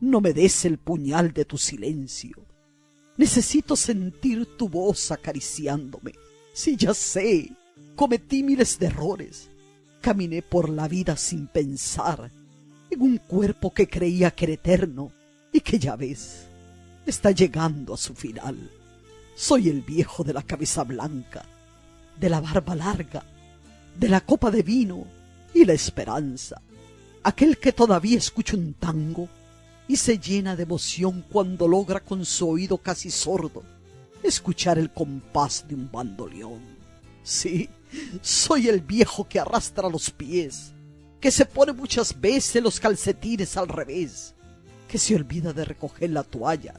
No me des el puñal de tu silencio. Necesito sentir tu voz acariciándome. Si ya sé, cometí miles de errores. Caminé por la vida sin pensar en un cuerpo que creía que era eterno y que ya ves, está llegando a su final. Soy el viejo de la cabeza blanca, de la barba larga, de la copa de vino y la esperanza, aquel que todavía escucha un tango y se llena de emoción cuando logra con su oído casi sordo escuchar el compás de un bandoleón. Sí, soy el viejo que arrastra los pies, que se pone muchas veces los calcetines al revés, que se olvida de recoger la toalla,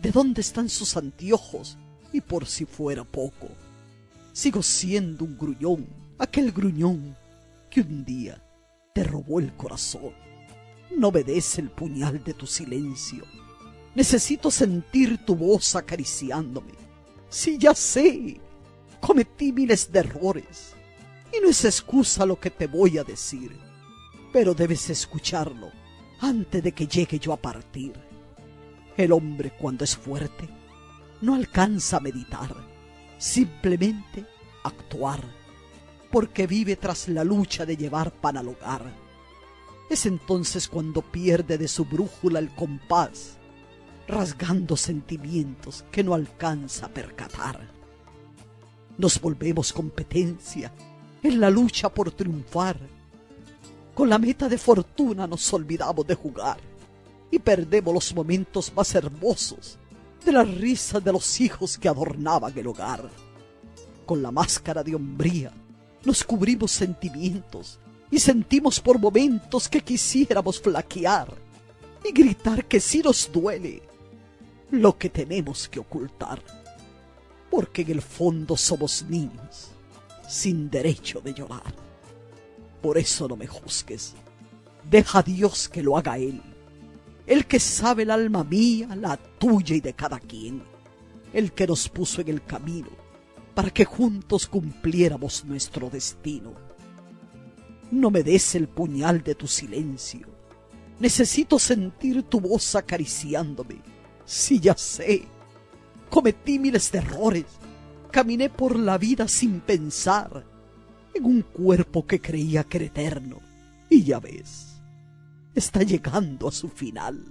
de dónde están sus anteojos y por si fuera poco. Sigo siendo un gruñón, aquel gruñón que un día te robó el corazón. No obedece el puñal de tu silencio. Necesito sentir tu voz acariciándome. Si ya sé, cometí miles de errores. Y no es excusa lo que te voy a decir. Pero debes escucharlo antes de que llegue yo a partir. El hombre cuando es fuerte no alcanza a meditar, simplemente actuar, porque vive tras la lucha de llevar pan al hogar es entonces cuando pierde de su brújula el compás, rasgando sentimientos que no alcanza a percatar. Nos volvemos competencia en la lucha por triunfar. Con la meta de fortuna nos olvidamos de jugar y perdemos los momentos más hermosos de la risa de los hijos que adornaban el hogar. Con la máscara de hombría nos cubrimos sentimientos y sentimos por momentos que quisiéramos flaquear y gritar que sí nos duele lo que tenemos que ocultar, porque en el fondo somos niños sin derecho de llorar. Por eso no me juzgues, deja a Dios que lo haga Él, el que sabe el alma mía, la tuya y de cada quien, el que nos puso en el camino para que juntos cumpliéramos nuestro destino no me des el puñal de tu silencio. Necesito sentir tu voz acariciándome. Si ya sé, cometí miles de errores. Caminé por la vida sin pensar en un cuerpo que creía que era eterno. Y ya ves, está llegando a su final.